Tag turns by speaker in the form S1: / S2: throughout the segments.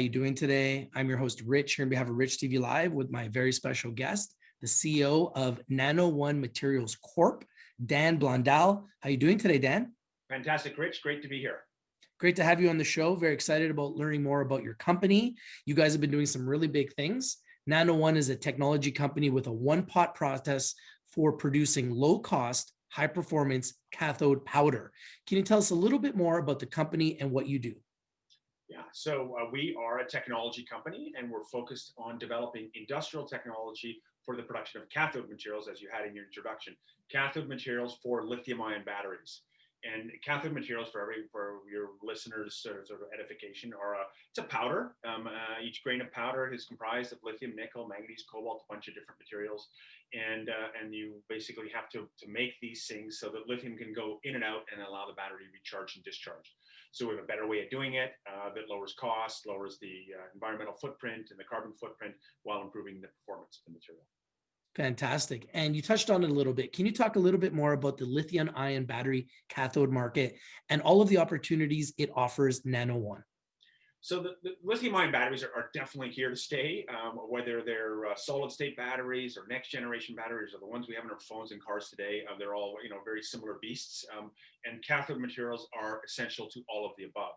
S1: you doing today? I'm your host, Rich, here on behalf of Rich TV Live with my very special guest, the CEO of Nano One Materials Corp, Dan Blondal. How you doing today, Dan?
S2: Fantastic, Rich. Great to be here.
S1: Great to have you on the show. Very excited about learning more about your company. You guys have been doing some really big things. Nano One is a technology company with a one pot process for producing low cost, high performance cathode powder. Can you tell us a little bit more about the company and what you do?
S2: Yeah, so uh, we are a technology company and we're focused on developing industrial technology for the production of cathode materials, as you had in your introduction, cathode materials for lithium ion batteries. And cathode materials for every for your listeners sort of, edification are a it's a powder. Um, uh, each grain of powder is comprised of lithium, nickel, manganese, cobalt, a bunch of different materials, and uh, and you basically have to to make these things so that lithium can go in and out and allow the battery to recharge and discharge. So we have a better way of doing it uh, that lowers cost, lowers the uh, environmental footprint and the carbon footprint while improving the performance of the material.
S1: Fantastic. And you touched on it a little bit. Can you talk a little bit more about the lithium ion battery cathode market and all of the opportunities it offers Nano One?
S2: So the, the lithium ion batteries are, are, definitely here to stay, um, whether they're uh, solid state batteries or next generation batteries or the ones we have in our phones and cars today. Uh, they're all, you know, very similar beasts. Um, and cathode materials are essential to all of the above.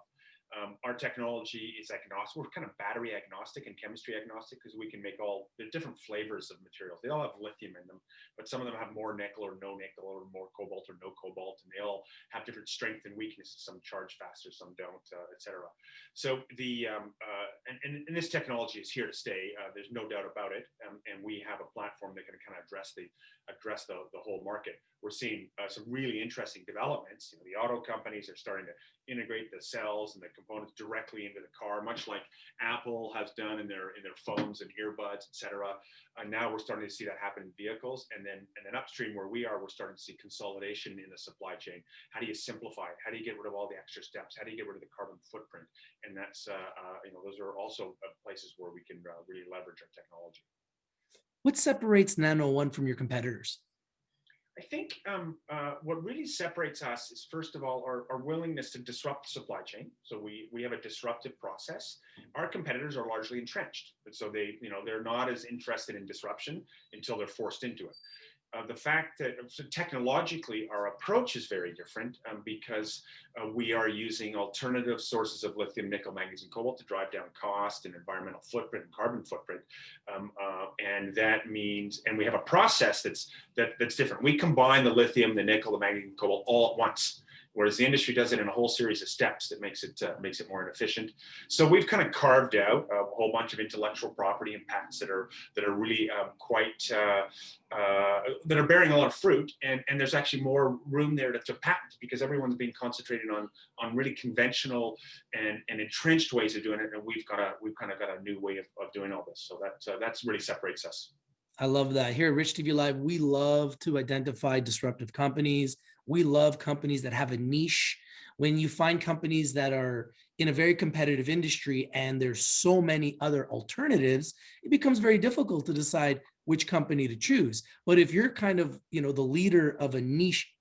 S2: Um, our technology is agnostic. We're kind of battery agnostic and chemistry agnostic because we can make all the different flavors of materials. They all have lithium in them, but some of them have more nickel or no nickel or more cobalt or no cobalt, and they all have different strength and weaknesses. Some charge faster, some don't, uh, etc. So the um, uh, and, and, and, this technology is here to stay. Uh, there's no doubt about it, um, and we have a platform that can kind of address the address the, the whole market. We're seeing uh, some really interesting developments. You know, the auto companies are starting to integrate the cells and the components directly into the car, much like Apple has done in their in their phones and earbuds, etc. And now we're starting to see that happen in vehicles, and then and then upstream where we are, we're starting to see consolidation in the supply chain. How do you simplify it? How do you get rid of all the extra steps? How do you get rid of the carbon footprint? And that's uh, uh, you know those are also uh, places where we can uh, really leverage our technology.
S1: What separates Nano One from your competitors?
S2: I think um, uh, what really separates us is first of all our, our, willingness to disrupt the supply chain. So we we have a disruptive process. Our competitors are largely entrenched, And so they you know they're not as interested in disruption until they're forced into it uh, the fact that technologically our approach is very different um, because uh, we are using alternative sources of lithium, nickel, manganese, and cobalt to drive down cost and environmental footprint and carbon footprint. Um, uh, and that means, and we have a process that's that, that's different. We combine the lithium, the nickel, the manganese, and cobalt all at once whereas the industry does it in a whole series of steps that makes it uh, makes it more inefficient. So we've kind of carved out a whole bunch of intellectual property and patents that are that are really um, quite uh, uh, that are bearing a lot of fruit, and and there's actually more room there to, to patent because everyone's been concentrating on on really conventional and and entrenched ways of doing it, and we've got a we've kind of got a new way of, of doing all this. So that uh, that's really separates us.
S1: I love that. Here at Rich TV Live, we love to identify disruptive companies. We love companies that have a niche. When you find companies that are in a very competitive industry and there's so many other alternatives, it becomes very difficult to decide which company to choose. But if you're kind of, you know, the leader of a niche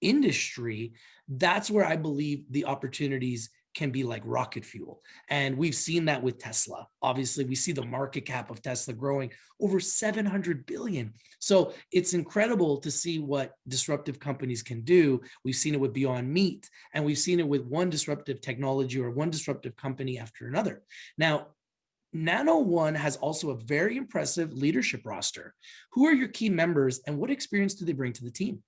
S1: industry, that's where I believe the opportunities can be like rocket fuel. And we've seen that with Tesla. Obviously, we see the market cap of Tesla growing over 700 billion. So it's incredible to see what disruptive companies can do. We've seen it with Beyond Meat, and we've seen it with one disruptive technology or one disruptive company after another. Now, Nano One has also a very impressive leadership roster. Who are your key members and what experience do they bring to the team?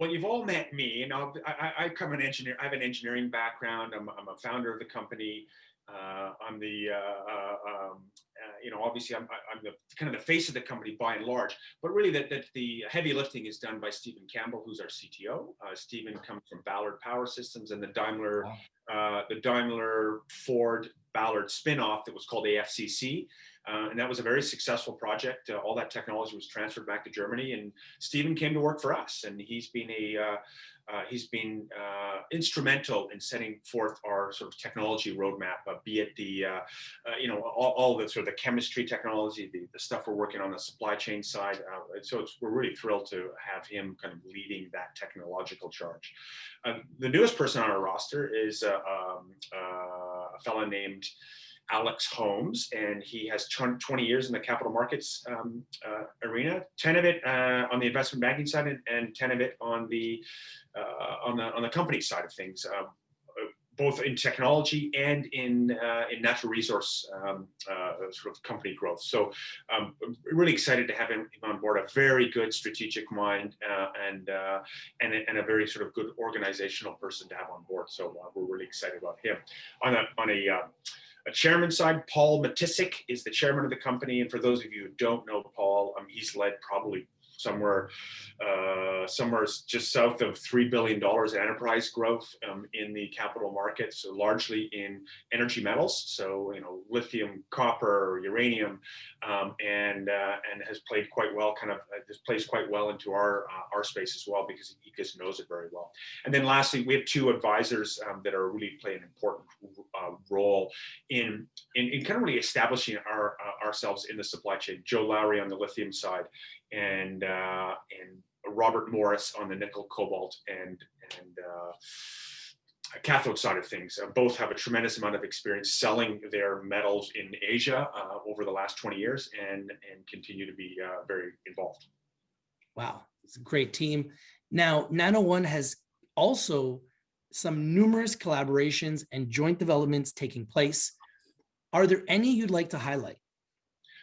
S2: Well, you've all met me, and I'll, I, I come an engineer. I have an engineering background. I'm, I'm a founder of the company. Uh, I'm the, uh, uh, um, uh, you know, obviously I'm, I'm the kind of the face of the company by and large, but really that, that the heavy lifting is done by Stephen Campbell, who's our CTO. Uh, Stephen comes from Ballard Power Systems and the Daimler, uh, the Daimler Ford Ballard spinoff that was called AFCC. Uh, and that was a very successful project. Uh, all that technology was transferred back to Germany, and Stephen came to work for us. And he's been a uh, uh he's been uh, instrumental in setting forth our sort of technology roadmap, uh, be it the you know all, all, the sort of the chemistry technology, the, the stuff we're working on the supply chain side. so we're really thrilled to have him kind of leading that technological charge. the newest person on our roster is um, fellow named Alex Holmes, and he has 20 years in the capital markets um, uh, arena. 10 of it uh, on the investment banking side, and, and 10 of it on the uh, on the on the company side of things. Um, both in technology and in uh, in natural resource um, uh, sort of company growth. So um, really excited to have him, on board. A very good strategic mind uh, and, uh, and and a very sort of good organizational person to have on board. So uh, we're really excited about him. On a on a uh, a chairman side, Paul Matysek is the chairman of the company. And for those of you who don't know Paul, um, he's led probably somewhere uh, somewhere just south of three billion dollars enterprise growth um, in the capital markets, so largely in energy metals. So you know, lithium, copper, uranium, um, and uh, and has played quite well. Kind of uh, this plays quite well into our uh, our space as well because he just knows it very well. And then lastly, we have two advisors um, that are really playing an important uh, role in, in, in kind of really establishing our uh, ourselves in the supply chain. Joe Lowry on the lithium side, and uh, and Robert Morris on the nickel, cobalt, and and uh, cathode side of things. Uh, both have a tremendous amount of experience selling their metals in Asia uh, over the last 20 years, and and continue to be uh, very involved.
S1: Wow, it's a great team. Now, Nano One has also some numerous collaborations and joint developments taking place. Are there any you'd like to highlight?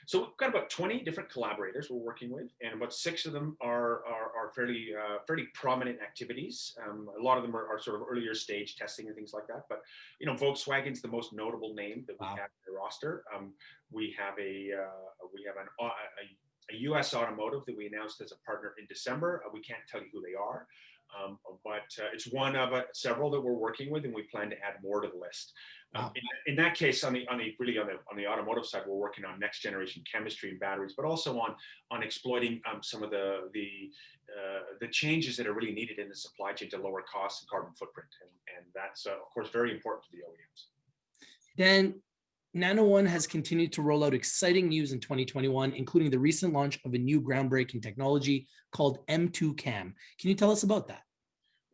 S2: So we've got about 20 different collaborators we're working with, and about six of them are, are, are fairly uh, fairly prominent activities. Um, a lot of them are, are, sort of earlier stage testing and things like that. But you know, Volkswagen's the most notable name that we wow. have in the roster. Um, we have a uh, we have an, uh, a, a, U.S. automotive that we announced as a partner in December. Uh, we can't tell you who they are. Um, but uh, it's one of uh, several that we're working with, and we plan to add more to the list. Um, in, in, that case, on the on the really on the on the automotive side, we're working on next generation chemistry and batteries, but also on on exploiting um, some of the the uh, the changes that are really needed in the supply chain to lower costs and carbon footprint, and, and that's uh, of course very important to the OEMs.
S1: Then Nano One has continued to roll out exciting news in 2021, including the recent launch of a new groundbreaking technology called M2CAM. Can you tell us about that?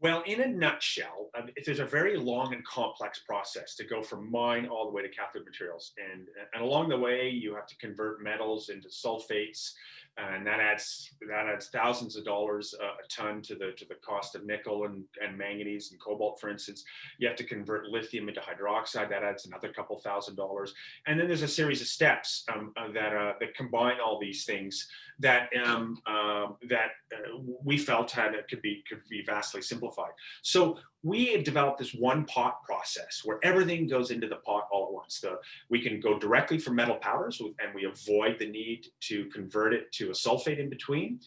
S2: Well, in a nutshell, um, there's a very long and complex process to go from mine all the way to cathode materials. And, and along the way, you have to convert metals into sulfates, and that adds that adds thousands of dollars a, a ton to the to the cost of nickel and, and manganese and cobalt, for instance. You have to convert lithium into hydroxide. That adds another couple thousand dollars. And then there's a series of steps um, uh, that uh, that combine all these things that um, uh, that uh, we felt had could be could be vastly simplified. So we have developed this one pot process where everything goes into the pot all at once. The, we can go directly from metal powders and we avoid the need to convert it to a sulfate in between.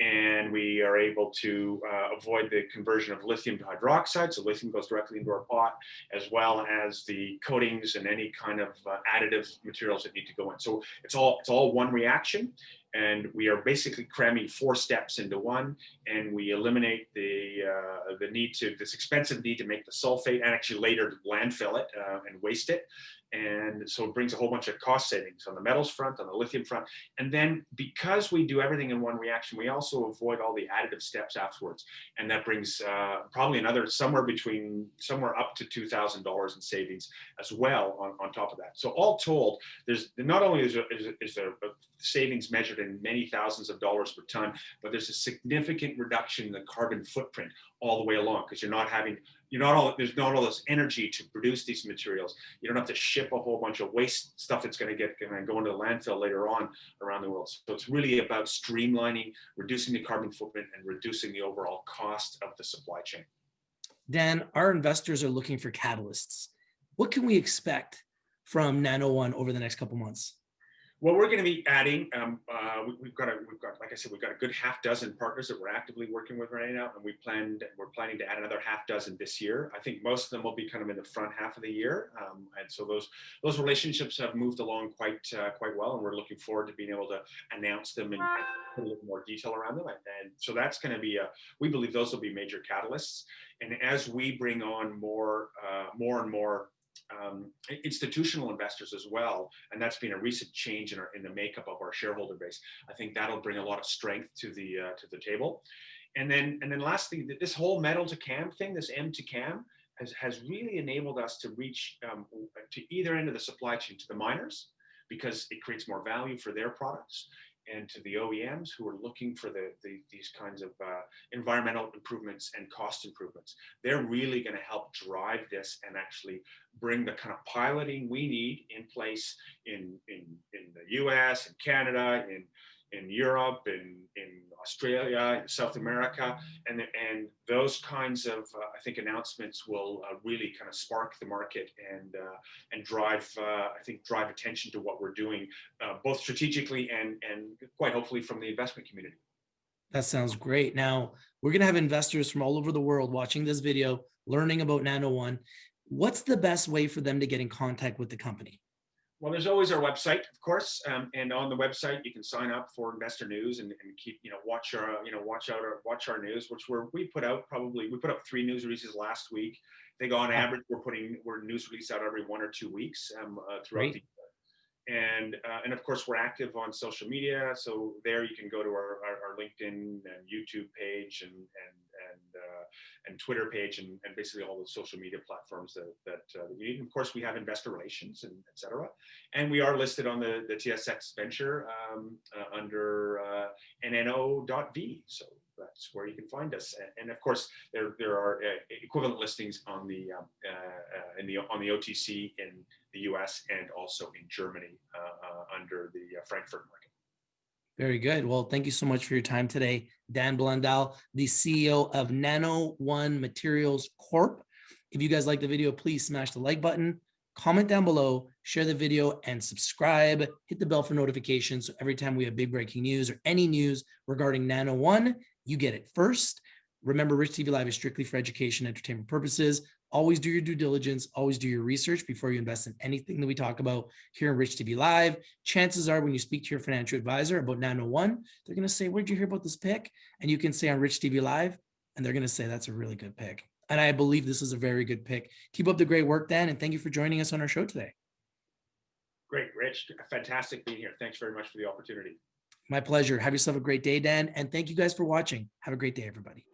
S2: And we are able to uh, avoid the conversion of lithium to hydroxide. So lithium goes directly into our pot, as well as the coatings and any kind of uh, additive materials that need to go in. So it's all it's all one reaction and we are basically cramming four steps into one and we eliminate the uh, the need to this expensive need to make the sulfate and actually later landfill it uh, and waste it and so it brings a whole bunch of cost savings on the metals front, on the lithium front. And then because we do everything in one reaction, we also avoid all the additive steps afterwards. And that brings uh, probably another somewhere between somewhere up to $2,000 in savings as well on, on top of that. So all told, there's not only is there, is, there savings measured in many thousands of dollars per ton, but there's a significant reduction in the carbon footprint all the way along because you're not having you're not all there's not all this energy to produce these materials. You don't have to ship a whole bunch of waste stuff that's going to get going to go into the landfill later on around the world. So it's really about streamlining reducing the carbon footprint and reducing the overall cost of the supply chain.
S1: Dan our investors are looking for catalysts. What can we expect from nano oh one over the next couple months
S2: well, we're going to be adding. Um, uh, we, have got a, we've got, like I said, we've got a good half dozen partners that we're actively working with right now, and we planned, we're planning to add another half dozen this year. I think most of them will be kind of in the front half of the year, um, and so those those relationships have moved along quite uh, quite well, and we're looking forward to being able to announce them and, put a little more detail around them. And, and so that's going to be a. We believe those will be major catalysts, and as we bring on more uh, more and more um, institutional investors as well, and that's been a recent change in, our, in the makeup of our shareholder base. I think that'll bring a lot of strength to the uh, to the table. And then and then lastly, this whole metal to cam thing, this M2CAM, has, has really enabled us to reach um, to either end of the supply chain to the miners because it creates more value for their products and to the OEMs who are looking for the, the these kinds of uh, environmental improvements and cost improvements. They're really going to help drive this and actually bring the kind of piloting we need in place in in in the U.S. and Canada in in Europe in in Australia, South America, and and those kinds of uh, I think announcements will uh, really kind of spark the market and uh, and drive uh, I think drive attention to what we're doing uh, both strategically and and quite hopefully from the investment community.
S1: That sounds great. Now we're going to have investors from all over the world watching this video, learning about Nano One. What's the best way for them to get in contact with the company?
S2: Well, there's always our website, of course, um, and on the website you can sign up for investor news and, and keep, you know, watch our, you know, watch out our watch our news, which we're we put out probably we put up three news releases last week. I think on average we're putting we're news release out every one or two weeks um, uh, throughout
S1: Great.
S2: the and uh, and of course we're active on social media so there you can go to our, our, our linkedin and youtube page and and and uh, and twitter page and, and basically all the social media platforms that that uh, we need. And of course we have investor relations and etc and we are listed on the the tsx venture um, uh, under uh, nno.v so that's where you can find us. And, and of course there there are uh, equivalent listings on the um, uh, uh, in the on the otc in the US and also in Germany under the Frankfurt market.
S1: Very good. Well, thank you so much for your time today, Dan Blondal, the CEO of Nano One Materials Corp. If you guys like the video, please smash the like button, comment down below, share the video, and subscribe. Hit the bell for notifications. So every time we have big breaking news or any news regarding Nano One, you get it first. Remember, Rich TV Live is strictly for education, entertainment purposes. Always do your due diligence, always do your research before you invest in anything that we talk about here in Rich TV Live. Chances are when you speak to your financial advisor about Nano One, they're going to say, where'd you hear about this pick? And you can say on Rich TV Live, and they're going to say, that's a really good pick. And I believe this is a very good pick. Keep up the great work, Dan, and thank you for joining us on our show today.
S2: Great, Rich. Fantastic being here. Thanks very much for the opportunity.
S1: My pleasure. Have yourself a great day, Dan. And thank you guys for watching. Have a great day, everybody.